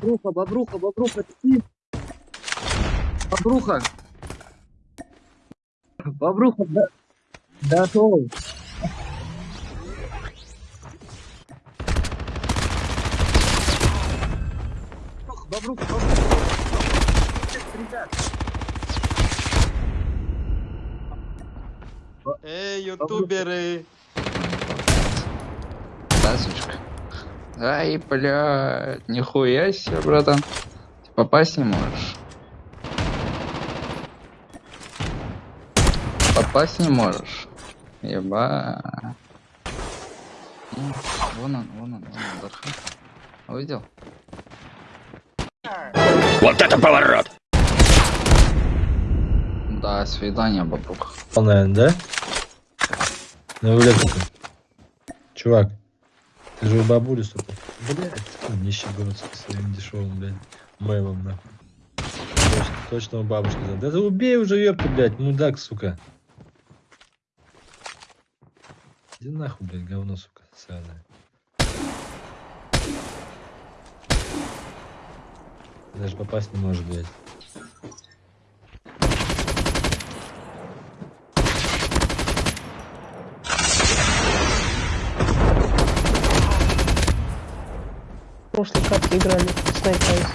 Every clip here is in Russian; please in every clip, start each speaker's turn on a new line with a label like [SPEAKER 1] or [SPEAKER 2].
[SPEAKER 1] Бобруха, бобруха, бобруха, ты? Бобруха. Бобруха, да. То. Бобруха, бобруха. Ребят,
[SPEAKER 2] Эй, ютуберы!
[SPEAKER 3] Да, сучка. Ай, блядь, нихуя себе, братан. Ты попасть не можешь. Попасть не можешь. Еба. М, Вон он, вон он, вон он, Дархан. Увидел?
[SPEAKER 4] Вот это поворот!
[SPEAKER 3] Да, свидание, бабух.
[SPEAKER 5] наверное, да? На электрика. Чувак, у бабули, сука. Блядь, нищеброд со своим дешевым, блядь, мейлом, нахуй. Точно, точно у бабушки. Да ты убей уже, ёпта, блядь, мудак, сука. Иди нахуй, блядь, говно, сука, сраное. Даже попасть не может, блядь.
[SPEAKER 6] Прошлой катке играли с Night Eyes.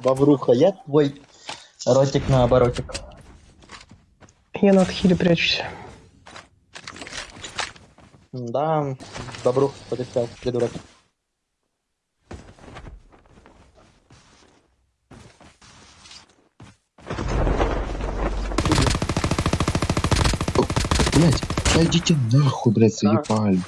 [SPEAKER 7] Бобруха, я твой ротик на оборотик.
[SPEAKER 6] Я на отхиле прячусь.
[SPEAKER 7] Да, Бобрух подыскал, придурок.
[SPEAKER 8] Блять, да идите нахуй, блять, заебали.